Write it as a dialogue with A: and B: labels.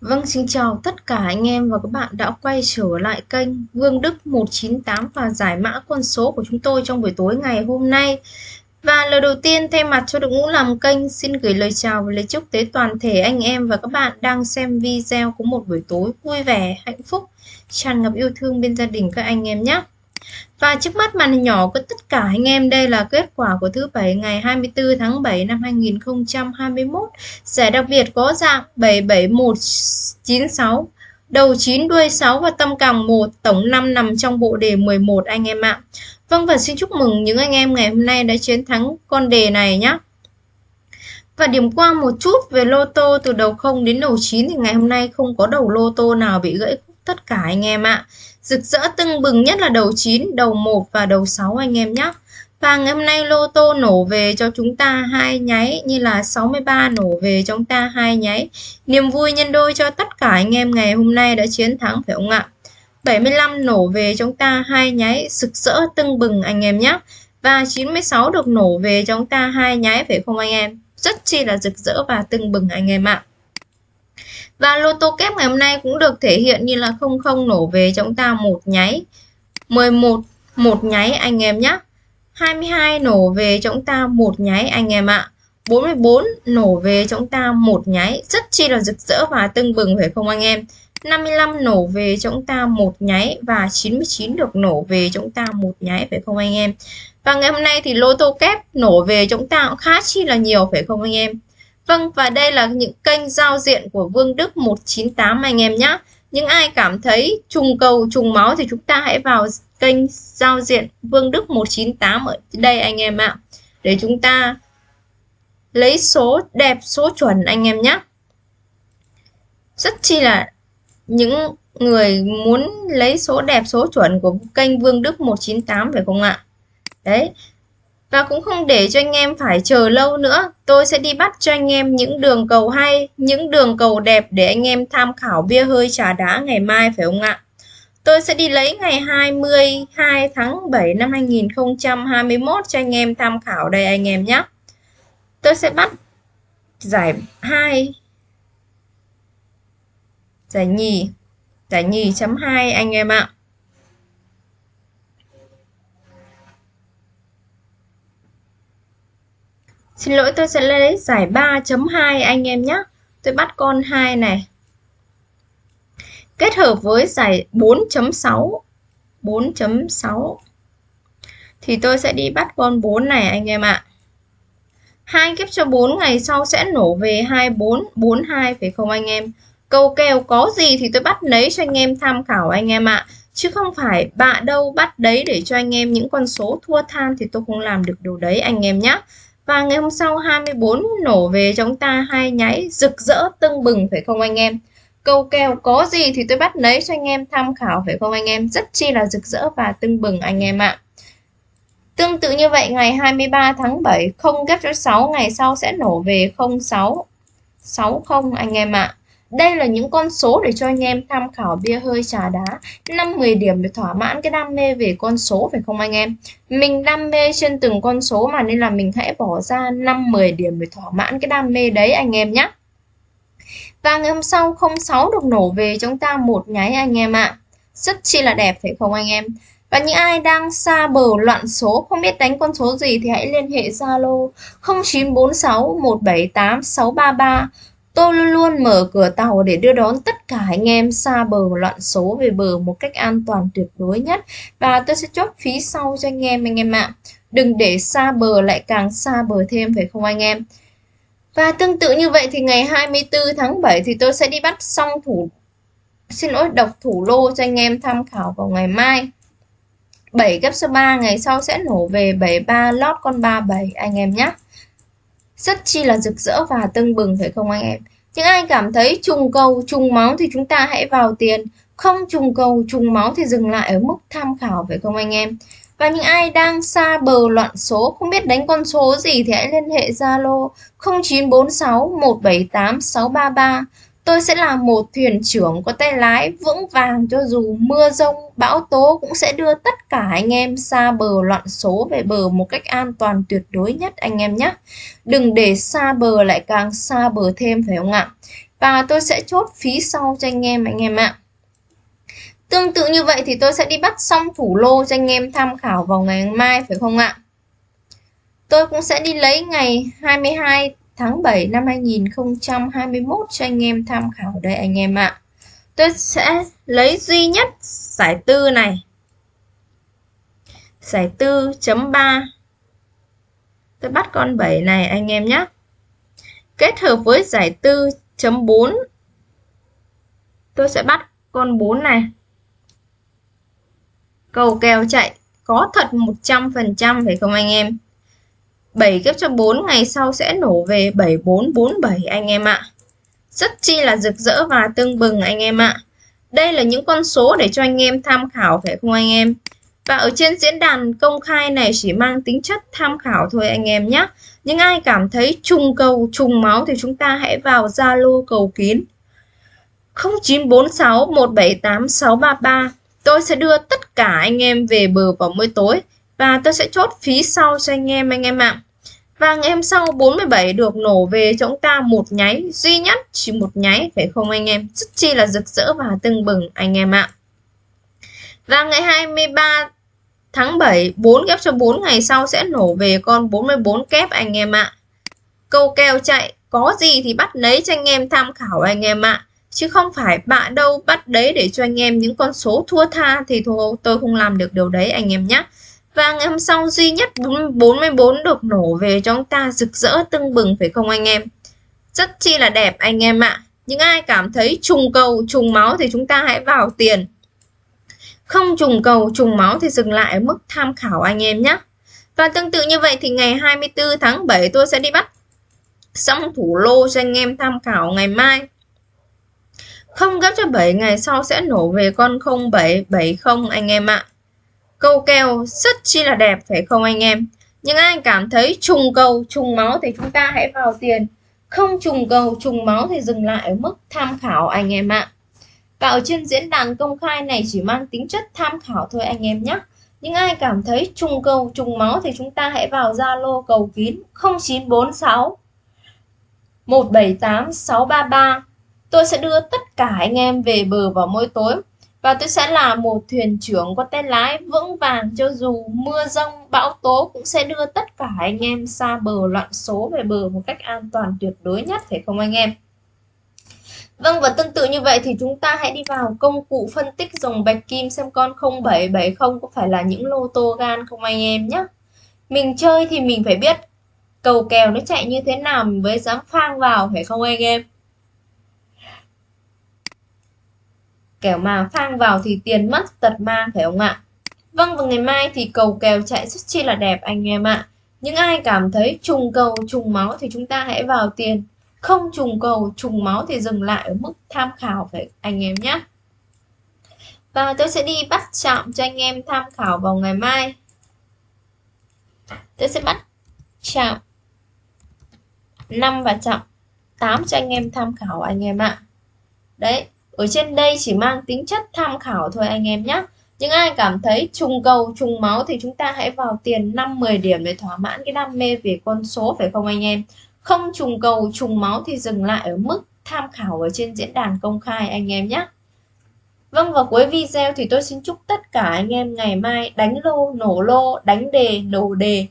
A: Vâng, xin chào tất cả anh em và các bạn đã quay trở lại kênh Vương Đức 198 và giải mã con số của chúng tôi trong buổi tối ngày hôm nay. Và lời đầu tiên thay mặt cho đội ngũ làm kênh xin gửi lời chào và lời chúc tới toàn thể anh em và các bạn đang xem video của một buổi tối vui vẻ, hạnh phúc, tràn ngập yêu thương bên gia đình các anh em nhé. Và trước mắt màn hình nhỏ của tất cả anh em đây là kết quả của thứ bảy ngày 24 tháng 7 năm 2021. Giải đặc biệt có dạng 77196, đầu 9 đuôi 6 và tâm càng 1, tổng 5 nằm trong bộ đề 11 anh em ạ. Vâng và xin chúc mừng những anh em ngày hôm nay đã chiến thắng con đề này nhé. Và điểm qua một chút về lô tô từ đầu 0 đến đầu 9 thì ngày hôm nay không có đầu lô tô nào bị gãy tất cả anh em ạ. Rực rỡ tưng bừng nhất là đầu 9, đầu 1 và đầu 6 anh em nhé. Và ngày hôm nay lô tô nổ về cho chúng ta hai nháy như là 63 nổ về cho chúng ta hai nháy. Niềm vui nhân đôi cho tất cả anh em ngày hôm nay đã chiến thắng phải không ạ? 75 nổ về chúng ta hai nháy rực rỡ tưng bừng anh em nhé. Và 96 được nổ về cho chúng ta hai nháy phải không anh em? Rất chi là rực rỡ và tưng bừng anh em ạ. Và lô tô kép ngày hôm nay cũng được thể hiện như là 00 nổ về cho chúng ta một nháy. 11 một nháy anh em nhé. 22 nổ về cho chúng ta một nháy anh em ạ. 44 nổ về cho chúng ta một nháy, rất chi là rực rỡ và tưng bừng phải không anh em? 55 nổ về cho chúng ta một nháy và 99 được nổ về cho chúng ta một nháy phải không anh em? Và ngày hôm nay thì lô tô kép nổ về cho chúng ta cũng khá chi là nhiều phải không anh em? Vâng và đây là những kênh giao diện của Vương Đức 198 anh em nhé. Những ai cảm thấy trùng cầu trùng máu thì chúng ta hãy vào kênh giao diện Vương Đức 198 ở đây anh em ạ. Để chúng ta lấy số đẹp số chuẩn anh em nhé. Rất chi là những người muốn lấy số đẹp số chuẩn của kênh Vương Đức 198 phải không ạ? Đấy, và cũng không để cho anh em phải chờ lâu nữa. Tôi sẽ đi bắt cho anh em những đường cầu hay, những đường cầu đẹp để anh em tham khảo bia hơi trà đá ngày mai phải không ạ? Tôi sẽ đi lấy ngày 22 tháng 7 năm 2021 cho anh em tham khảo đây anh em nhé. Tôi sẽ bắt giải 2 giải nhì giải nhì chấm 2 anh em ạ. Xin lỗi tôi sẽ lấy giải 3.2 anh em nhé. Tôi bắt con 2 này. Kết hợp với giải 4.6. 4.6. Thì tôi sẽ đi bắt con 4 này anh em ạ. À. Hai kiếp cho 4 ngày sau sẽ nổ về 24, 42 phải không anh em? Câu kèo có gì thì tôi bắt lấy cho anh em tham khảo anh em ạ. À. Chứ không phải bạ đâu bắt đấy để cho anh em những con số thua than thì tôi không làm được điều đấy anh em nhé. Và ngày hôm sau 24 nổ về chúng ta, hai nháy rực rỡ, tưng bừng, phải không anh em? Câu kèo có gì thì tôi bắt lấy cho anh em tham khảo phải không anh em? Rất chi là rực rỡ và tưng bừng anh em ạ. Tương tự như vậy, ngày 23 tháng 7 không ghép cho 6 ngày sau sẽ nổ về 06 60 anh em ạ. À. Đây là những con số để cho anh em tham khảo bia hơi trà đá. 5-10 điểm để thỏa mãn cái đam mê về con số, phải không anh em? Mình đam mê trên từng con số mà nên là mình hãy bỏ ra 5-10 điểm để thỏa mãn cái đam mê đấy anh em nhé Và ngày hôm sau 06 được nổ về chúng ta một nháy anh em ạ. Rất chi là đẹp, phải không anh em? Và những ai đang xa bờ loạn số, không biết đánh con số gì thì hãy liên hệ Zalo 0946 178 633 Tôi luôn luôn mở cửa tàu để đưa đón tất cả anh em xa bờ loạn số về bờ một cách an toàn tuyệt đối nhất và tôi sẽ chốt phí sau cho anh em anh em ạ. Đừng để xa bờ lại càng xa bờ thêm, phải không anh em? Và tương tự như vậy thì ngày 24 tháng 7 thì tôi sẽ đi bắt xong thủ, xin lỗi độc thủ lô cho anh em tham khảo vào ngày mai. 7 gấp số 3 ngày sau sẽ nổ về 73 lót con 37 anh em nhé rất chi là rực rỡ và tưng bừng, phải không anh em? Những ai cảm thấy trùng cầu, trùng máu thì chúng ta hãy vào tiền. Không trùng cầu, trùng máu thì dừng lại ở mức tham khảo, phải không anh em? Và những ai đang xa bờ loạn số, không biết đánh con số gì thì hãy liên hệ Zalo 0946 178 633 Tôi sẽ là một thuyền trưởng có tay lái vững vàng cho dù mưa rông, bão tố cũng sẽ đưa tất cả anh em xa bờ loạn số về bờ một cách an toàn tuyệt đối nhất anh em nhé. Đừng để xa bờ lại càng xa bờ thêm phải không ạ? và tôi sẽ chốt phí sau cho anh em anh em ạ. Tương tự như vậy thì tôi sẽ đi bắt xong thủ lô cho anh em tham khảo vào ngày mai phải không ạ? Tôi cũng sẽ đi lấy ngày 22 tháng 7 năm 2021 cho anh em tham khảo đây anh em ạ. Tôi sẽ lấy duy nhất giải tư này. Giải tư chấm 3 Tôi bắt con 7 này anh em nhé. Kết hợp với giải tư chấm 4 Tôi sẽ bắt con 4 này. Cầu kèo chạy có thật 100% phải không anh em? 7 ghép cho 4 ngày sau sẽ nổ về 7447 anh em ạ. Rất chi là rực rỡ và tưng bừng anh em ạ. Đây là những con số để cho anh em tham khảo phải không anh em? Và ở trên diễn đàn công khai này chỉ mang tính chất tham khảo thôi anh em nhé. Nhưng ai cảm thấy trùng cầu, trùng máu thì chúng ta hãy vào Zalo cầu kín 0946 178 633. Tôi sẽ đưa tất cả anh em về bờ vào mỗi tối và tôi sẽ chốt phí sau cho anh em anh em ạ. Và ngày hôm sau 47 được nổ về cho chúng ta một nháy, duy nhất chỉ một nháy, phải không anh em? Rất chi là rực rỡ và tưng bừng, anh em ạ. Và ngày 23 tháng 7 4 kép cho 4 ngày sau sẽ nổ về con 44 kép, anh em ạ. Câu kèo chạy, có gì thì bắt lấy cho anh em tham khảo, anh em ạ. Chứ không phải bạn đâu bắt đấy để cho anh em những con số thua tha thì thôi, tôi không làm được điều đấy, anh em nhé. Và ngày hôm sau duy nhất 44 được nổ về cho chúng ta rực rỡ tưng bừng phải không anh em? Rất chi là đẹp anh em ạ. Những ai cảm thấy trùng cầu, trùng máu thì chúng ta hãy vào tiền. Không trùng cầu, trùng máu thì dừng lại ở mức tham khảo anh em nhé. Và tương tự như vậy thì ngày 24 tháng 7 tôi sẽ đi bắt xong thủ lô cho anh em tham khảo ngày mai. Không gấp cho 7 ngày sau sẽ nổ về con 0770 anh em ạ. Câu kèo rất chi là đẹp phải không anh em? Nhưng ai cảm thấy trùng cầu, trùng máu thì chúng ta hãy vào tiền. Không trùng cầu, trùng máu thì dừng lại ở mức tham khảo anh em ạ. Và ở trên diễn đàn công khai này chỉ mang tính chất tham khảo thôi anh em nhé. Nhưng ai cảm thấy trùng cầu, trùng máu thì chúng ta hãy vào Zalo cầu kín 0946 178 633. Tôi sẽ đưa tất cả anh em về bờ vào mỗi tối và tôi sẽ là một thuyền trưởng có tay lái vững vàng cho dù mưa rông, bão tố cũng sẽ đưa tất cả anh em xa bờ loạn số về bờ một cách an toàn tuyệt đối nhất, phải không anh em Vâng và tương tự như vậy thì chúng ta hãy đi vào công cụ phân tích dòng bạch kim xem con 0770 có phải là những lô tô gan không anh em nhé. Mình chơi thì mình phải biết cầu kèo nó chạy như thế nào, mình mới dám phang vào, phải không anh em? Kẻo mà phang vào thì tiền mất, tật mang phải không ạ? Vâng và ngày mai thì cầu kèo chạy rất chi là đẹp, anh em ạ. Những ai cảm thấy trùng cầu, trùng máu thì chúng ta hãy vào tiền. Không trùng cầu, trùng máu thì dừng lại ở mức tham khảo, phải anh em nhé? Và tôi sẽ đi bắt chạm cho anh em tham khảo vào ngày mai. Tôi sẽ bắt chạm 5 và chạm 8 cho anh em tham khảo, anh em ạ. Đấy ở trên đây chỉ mang tính chất tham khảo thôi anh em nhé. Những ai cảm thấy trùng cầu trùng máu thì chúng ta hãy vào tiền 5-10 điểm để thỏa mãn cái đam mê về con số phải không anh em? Không trùng cầu trùng máu thì dừng lại ở mức tham khảo ở trên diễn đàn công khai anh em nhé. Vâng và cuối video thì tôi xin chúc tất cả anh em ngày mai đánh lô, nổ lô, đánh đề, nổ đề.